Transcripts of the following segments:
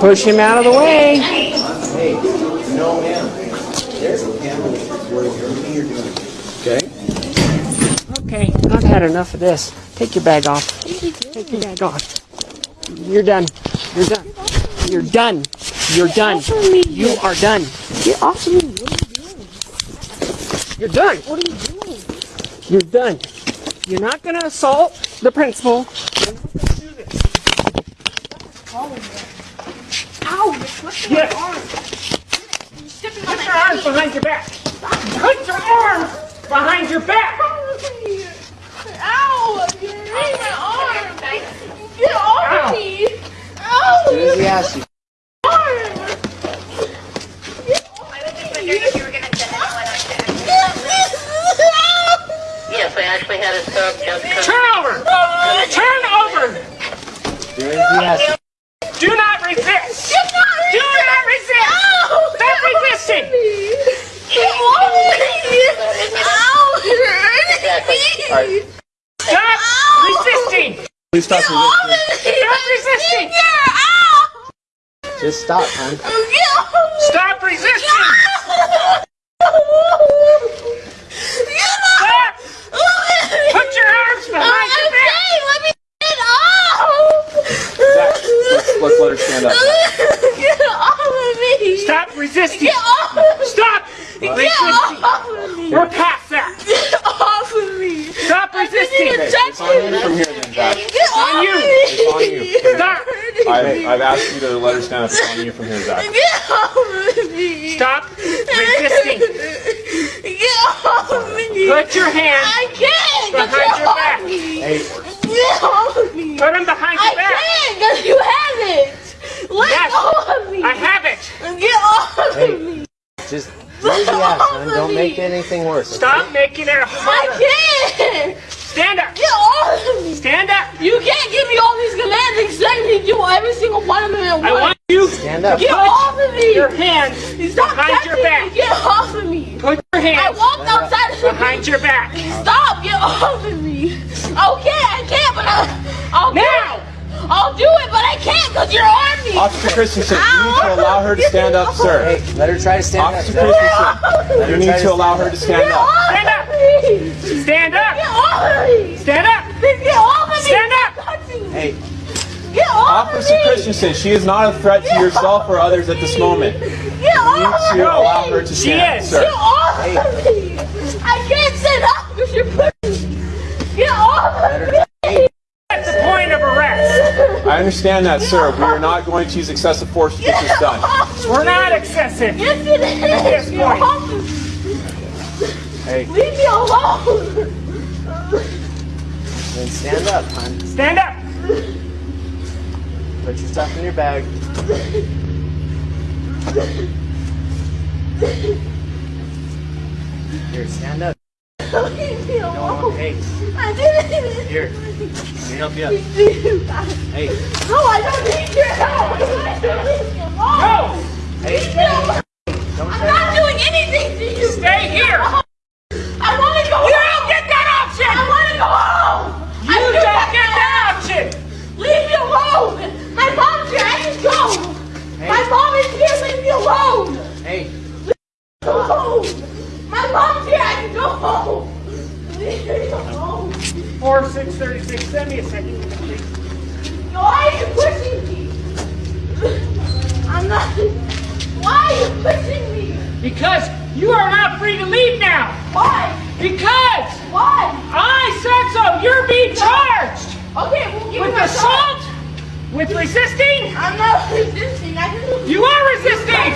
Push him out of the way. Hey, no, ma'am. There's a camera everything you're doing. Okay? Okay, I've had enough of this. Take your bag off. Take your bag off. You're done. You're done. You're done. You're done. You are done. Get off of me. You're done. What are you doing? You're done. You're not gonna assault the principal. You're not gonna do this. Ow, you're twisting Yes. my arm. You're stepping Put your arms face. behind your back. Put your arms behind your back. Ow, you're hurting my arm. Get off Ow. me. Ow, As soon as he asks you. arm. Yes, I actually had a sub just because. Turn over. Turn over. As soon as he asks you. Do not resist. Get off of Do not resist. Ow, Stop resisting. Get off of me. Ow, you're hurting Exactly. me. All right. Stop Ow. resisting. Please stop Get resisting. me. Stop resisting. Yeah, ow. Just stop, hon. Get off of me. Stop resisting. Stop! Put your arms behind your back. Okay, let me get off! Zach, let's, let's let her stand up. Get off of me! Stop resisting. Get off of me! Stop Get resisting. off of me! We're past that. Get off of me! Stop resisting. Okay, it's on you from here then, Zach. Get on you. me! It's on you. Stop. I've, I've asked you to let her stand up. It's on you from here, Zach. Get off of me! Stop resisting. Get off of me! Put your hands I can't! Get behind your off back. me! Hey, Get off of me! Put them behind I your back. can't because you have it! Let Yes. go of me! I have it. Get off of Hey. me! just do as he asks, hon. Don't make anything worse. okay? Stop making it harder. I can't! Stand up. Get off of me! Stand up. You can't give me all these commands and expect me to do every single one of them at I want you Stand up. Get off of me! your hands Stop behind your back. me! Get off of me! Put your hands. I hands walked outside of the behind your back. Stop! Get off of me! Okay, I can't, but I, I'll Now. I'll do it, but I can't because you're on me. Officer Christensen, you need to allow her to stand up, sir. Hey, let her try to stand Officer up. Zach. Christensen, Let you need try to allow her to stand Get up. off Stand up. me! Stand Get up. Off of! Stand up. Get off of me! Stand up. Me. Hey, Get off Officer of me! Christensen, she is not a threat to yourself or others at this moment. Get You need of to me! allow her to She stand, is. sir. Get off Hey. of me! I can't sit up because you're pushing. Get off of me! That's the point of arrest. I understand that, sir. We are not going to use excessive force to get this done. We're not excessive. Yes, it this. Get point. off of me. hey, Leave me alone. Then stand up, hon. Stand up. Put your stuff in your bag. Here, stand up. Leave me alone. Hey, I didn't. here. Let me help you up. Hey, No, I don't need your help. Leave me alone. Go. hey, Leave me alone. don't I'm try not doing anything to you. Stay here. I want to go You home. don't get that option. I want to go home. You I do don't not get that option. Leave me alone. My mom's here. I can go. Hey. My mom is here. Leave me alone. Hey, Go home. My mom's here. I can go home. Leave me alone. Four six thirty six. Send me a second, please. Why are you pushing me? I'm not. Why are you pushing me? Because you are not free to leave now. Why? Because Why? I said so. You're being charged Okay, well, give with me assault, with resisting. I'm not resisting. I just. You are resisting.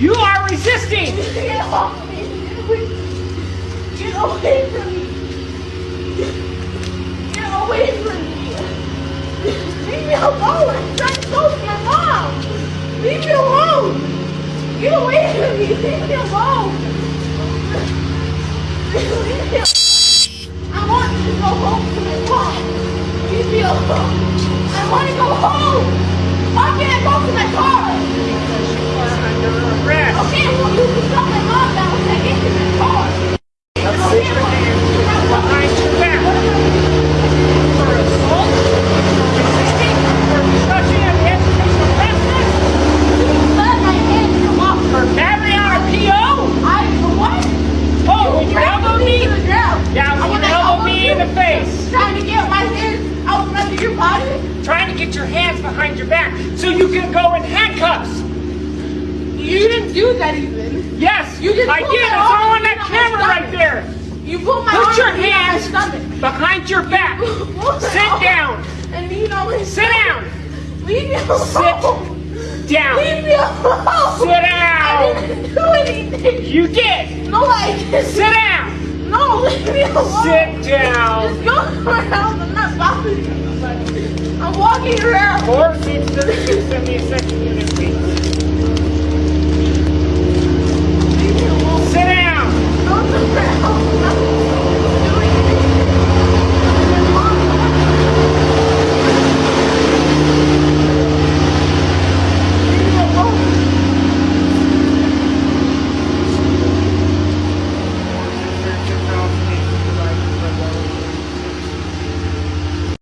You are resisting. Get off me. Get away from me. Get away from me. Leave me alone. I'm trying to go to my mom. Leave me alone. Get away from me. Leave me alone. Leave me I want to go home to my mom. Leave me alone. I want to go home. Why can't I go to my car? Because you are under arrest. Okay, well, you can tell my mom that when I get to my car. Put your hands behind your back. For assault, resisting, or in the face. Trying to get my hands out from under your body. Trying to get your hands behind your back so you can go in handcuffs. You didn't do that even. Yes, You just I did. It's all on that and on my camera right there. You put my Put your hands behind your back. Sit down. And lean on my Sit down. Leave me alone. Sit down. Leave me alone. Sit down. I didn't do anything. You did. No, I didn't. Sit down. No, leave me alone. Sit down. Just go to my house. I'm not bothering you. I'm walking around. Four two seventy six.